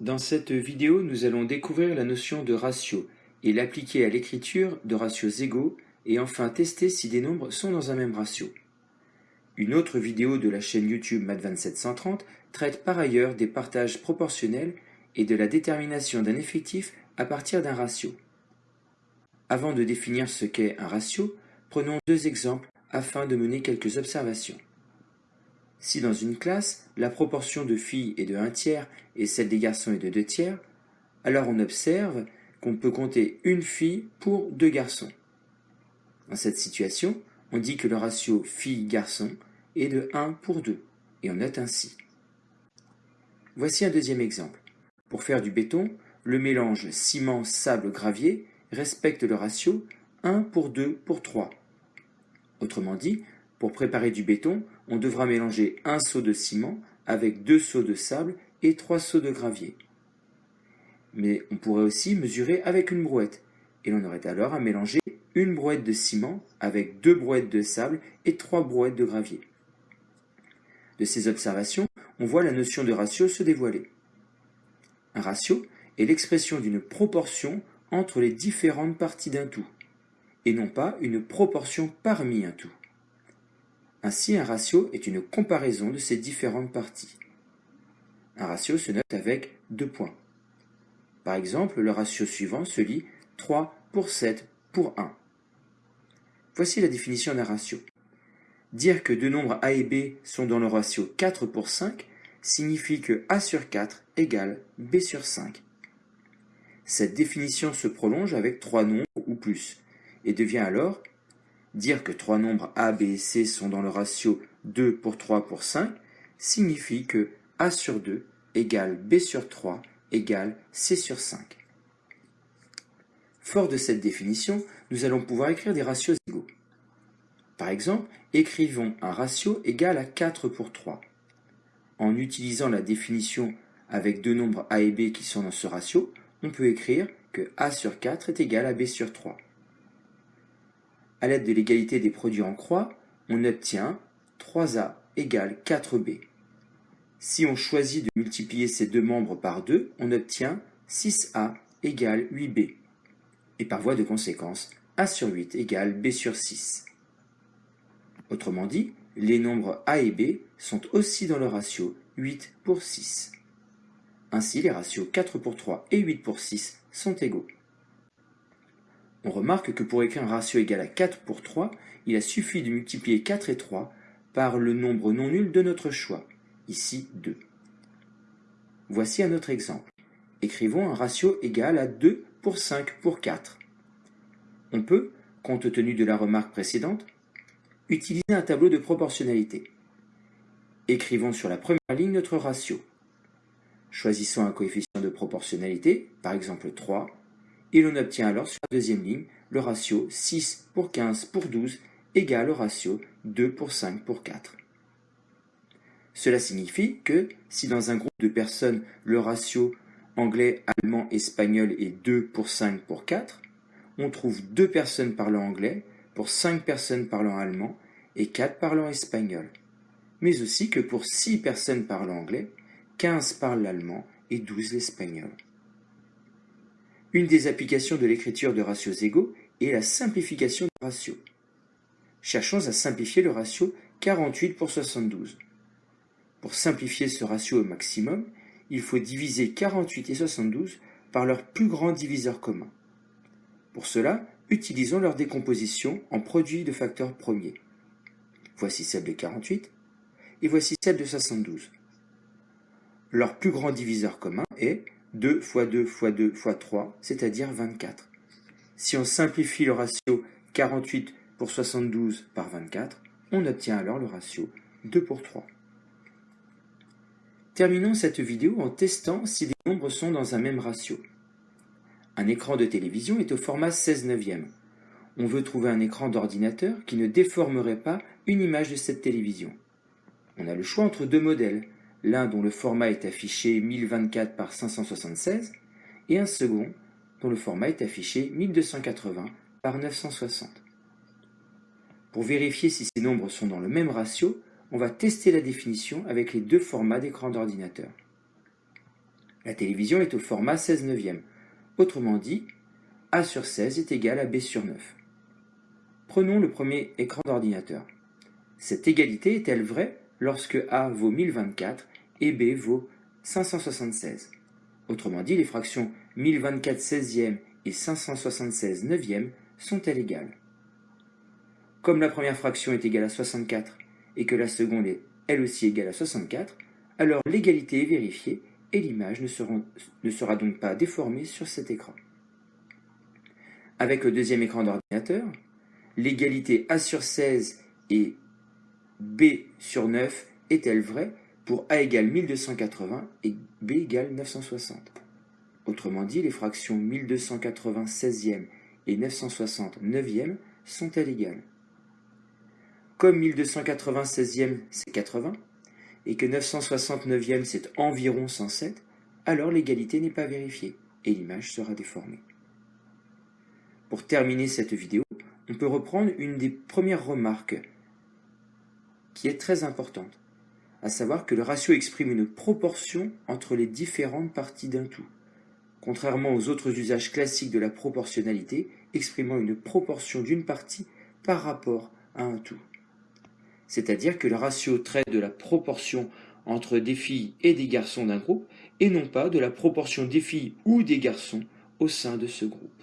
Dans cette vidéo, nous allons découvrir la notion de ratio et l'appliquer à l'écriture de ratios égaux et enfin tester si des nombres sont dans un même ratio. Une autre vidéo de la chaîne YouTube Math2730 traite par ailleurs des partages proportionnels et de la détermination d'un effectif à partir d'un ratio. Avant de définir ce qu'est un ratio, prenons deux exemples afin de mener quelques observations. Si dans une classe, la proportion de filles est de 1 tiers et celle des garçons est de 2 tiers, alors on observe qu'on peut compter une fille pour deux garçons. Dans cette situation, on dit que le ratio fille-garçon est de 1 pour 2, et on note ainsi. Voici un deuxième exemple. Pour faire du béton, le mélange ciment-sable-gravier respecte le ratio 1 pour 2 pour 3. Autrement dit, pour préparer du béton, on devra mélanger un seau de ciment avec deux seaux de sable et trois seaux de gravier. Mais on pourrait aussi mesurer avec une brouette, et l'on aurait alors à mélanger une brouette de ciment avec deux brouettes de sable et trois brouettes de gravier. De ces observations, on voit la notion de ratio se dévoiler. Un ratio est l'expression d'une proportion entre les différentes parties d'un tout, et non pas une proportion parmi un tout. Ainsi, un ratio est une comparaison de ces différentes parties. Un ratio se note avec deux points. Par exemple, le ratio suivant se lit 3 pour 7 pour 1. Voici la définition d'un ratio. Dire que deux nombres a et b sont dans le ratio 4 pour 5 signifie que a sur 4 égale b sur 5. Cette définition se prolonge avec trois nombres ou plus et devient alors Dire que trois nombres a, b et c sont dans le ratio 2 pour 3 pour 5 signifie que a sur 2 égale b sur 3 égale c sur 5. Fort de cette définition, nous allons pouvoir écrire des ratios égaux. Par exemple, écrivons un ratio égal à 4 pour 3. En utilisant la définition avec deux nombres a et b qui sont dans ce ratio, on peut écrire que a sur 4 est égal à b sur 3. À l'aide de l'égalité des produits en croix, on obtient 3a égale 4b. Si on choisit de multiplier ces deux membres par 2, on obtient 6a égale 8b. Et par voie de conséquence, a sur 8 égale b sur 6. Autrement dit, les nombres a et b sont aussi dans le ratio 8 pour 6. Ainsi, les ratios 4 pour 3 et 8 pour 6 sont égaux. On remarque que pour écrire un ratio égal à 4 pour 3, il a suffi de multiplier 4 et 3 par le nombre non nul de notre choix, ici 2. Voici un autre exemple. Écrivons un ratio égal à 2 pour 5 pour 4. On peut, compte tenu de la remarque précédente, utiliser un tableau de proportionnalité. Écrivons sur la première ligne notre ratio. Choisissons un coefficient de proportionnalité, par exemple 3, et l'on obtient alors sur la deuxième ligne le ratio 6 pour 15 pour 12 égale au ratio 2 pour 5 pour 4. Cela signifie que si dans un groupe de personnes le ratio anglais, allemand, espagnol est 2 pour 5 pour 4, on trouve 2 personnes parlant anglais pour 5 personnes parlant allemand et 4 parlant espagnol. Mais aussi que pour 6 personnes parlant anglais, 15 parlent l'allemand et 12 l'espagnol. Une des applications de l'écriture de ratios égaux est la simplification du ratio. Cherchons à simplifier le ratio 48 pour 72. Pour simplifier ce ratio au maximum, il faut diviser 48 et 72 par leur plus grand diviseur commun. Pour cela, utilisons leur décomposition en produits de facteurs premiers. Voici celle de 48 et voici celle de 72. Leur plus grand diviseur commun est 2 fois 2 fois 2 fois 3, c'est-à-dire 24. Si on simplifie le ratio 48 pour 72 par 24, on obtient alors le ratio 2 pour 3. Terminons cette vidéo en testant si des nombres sont dans un même ratio. Un écran de télévision est au format 16 neuvième. On veut trouver un écran d'ordinateur qui ne déformerait pas une image de cette télévision. On a le choix entre deux modèles, l'un dont le format est affiché 1024 par 576 et un second dont le format est affiché 1280 par 960. Pour vérifier si ces nombres sont dans le même ratio, on va tester la définition avec les deux formats d'écran d'ordinateur. La télévision est au format 16 neuvième. Autrement dit, A sur 16 est égal à B sur 9. Prenons le premier écran d'ordinateur. Cette égalité est-elle vraie? Lorsque A vaut 1024 et B vaut 576 Autrement dit, les fractions 1024 16e et 576 neuvième sont-elles égales? Comme la première fraction est égale à 64 et que la seconde est elle aussi égale à 64, alors l'égalité est vérifiée et l'image ne, ne sera donc pas déformée sur cet écran. Avec le deuxième écran d'ordinateur, l'égalité A sur 16 et B sur 9 est-elle vraie pour A égale 1280 et B égale 960 Autrement dit, les fractions 1280 16e et 960 9e sont-elles égales? Comme 1280 16e c'est 80 et que 960 9e c'est environ 107, alors l'égalité n'est pas vérifiée et l'image sera déformée. Pour terminer cette vidéo, on peut reprendre une des premières remarques qui est très importante, à savoir que le ratio exprime une proportion entre les différentes parties d'un tout, contrairement aux autres usages classiques de la proportionnalité, exprimant une proportion d'une partie par rapport à un tout. C'est-à-dire que le ratio traite de la proportion entre des filles et des garçons d'un groupe, et non pas de la proportion des filles ou des garçons au sein de ce groupe.